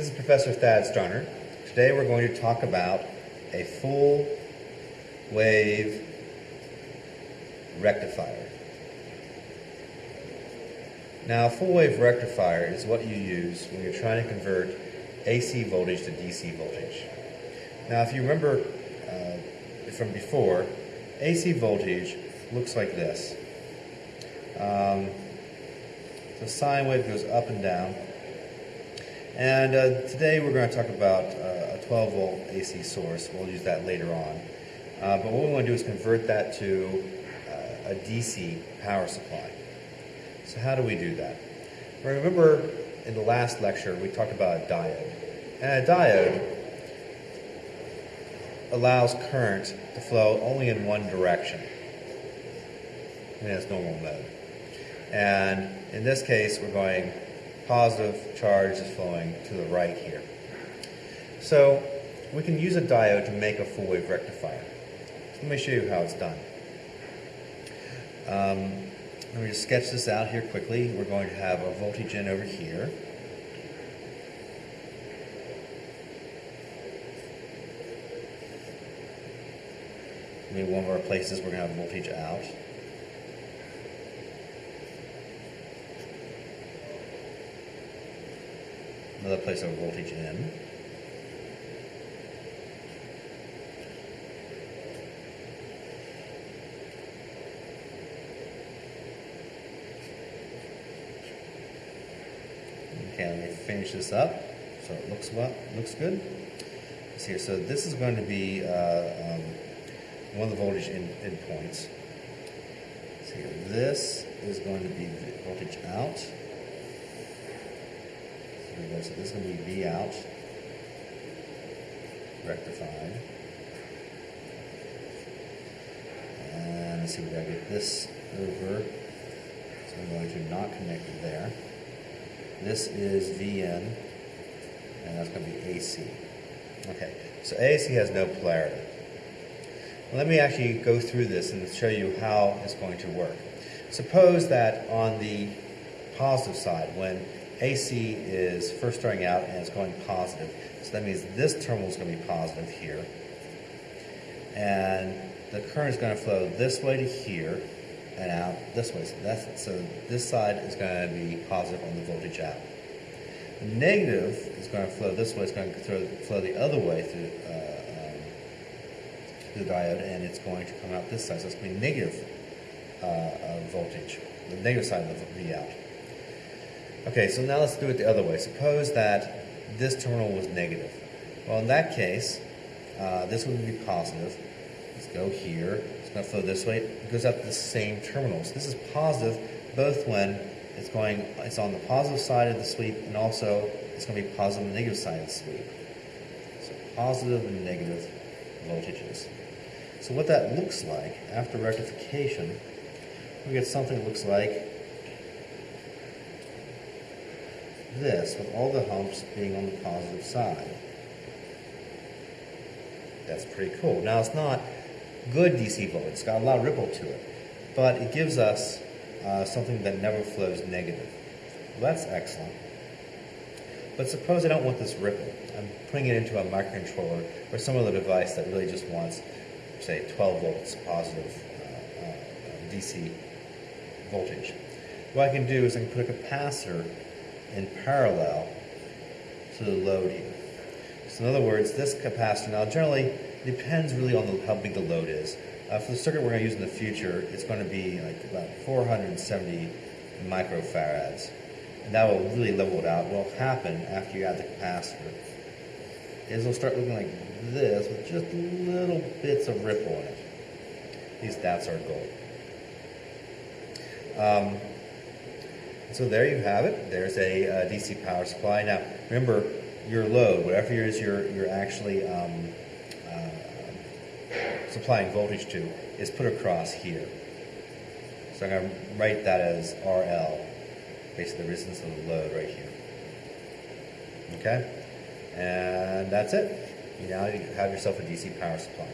This is Professor Thad Starner. Today we're going to talk about a full wave rectifier. Now, a full wave rectifier is what you use when you're trying to convert AC voltage to DC voltage. Now, if you remember uh, from before, AC voltage looks like this. Um, the sine wave goes up and down. And uh, today we're going to talk about uh, a 12 volt AC source. We'll use that later on. Uh, but what we want to do is convert that to uh, a DC power supply. So how do we do that? Remember in the last lecture we talked about a diode. And a diode allows current to flow only in one direction in its normal mode. And in this case, we're going positive charge is flowing to the right here. So we can use a diode to make a full wave rectifier. So let me show you how it's done. Um, let me just sketch this out here quickly. We're going to have a voltage in over here. Maybe one of our places we're going to have voltage out. Another place of voltage in. Okay, let me finish this up so it looks well, looks good. Let's see. So this is going to be uh, um, one of the voltage in, in points. So this is going to be the voltage out. So this is going to be V out, rectified. And let's see, we got to get this over. So I'm going to not connect it there. This is VN, and that's going to be AC. Okay, so AC has no polarity. Let me actually go through this and show you how it's going to work. Suppose that on the positive side, when AC is first starting out and it's going positive, so that means this terminal is going to be positive here, and the current is going to flow this way to here and out this way. So, that's, so this side is going to be positive on the voltage out. The negative is going to flow this way, it's going to flow the other way through, uh, the diode and it's going to come out this side. So it's going to be negative uh, uh, voltage, the negative side of the V out. Okay, so now let's do it the other way. Suppose that this terminal was negative. Well, in that case, uh, this would be positive. Let's go here. It's going to flow this way. It goes up the same terminals. This is positive both when it's going, it's on the positive side of the sweep and also it's going to be positive the negative side of the sweep. So positive and negative voltages. So what that looks like after rectification, we get something that looks like this, with all the humps being on the positive side. That's pretty cool. Now it's not good DC voltage, it's got a lot of ripple to it, but it gives us uh, something that never flows negative. Well, that's excellent. But suppose I don't want this ripple. I'm putting it into a microcontroller or some other device that really just wants say 12 volts positive uh, uh, DC voltage. What I can do is I can put a capacitor in parallel to the load here. So in other words, this capacitor now generally depends really on the, how big the load is. Uh, for the circuit we're going to use in the future, it's going to be like about 470 microfarads. And that will really level it out. What will happen after you add the capacitor is it'll start looking like this with just little bits of ripple in it. At least that's our goal. Um, so there you have it. There's a, a, DC power supply. Now, remember, your load, whatever it is you're, you're actually um, uh, supplying voltage to, is put across here. So I'm going to write that as RL, basically the resistance of the load right here. Okay? And that's it. You now you have yourself a DC power supply.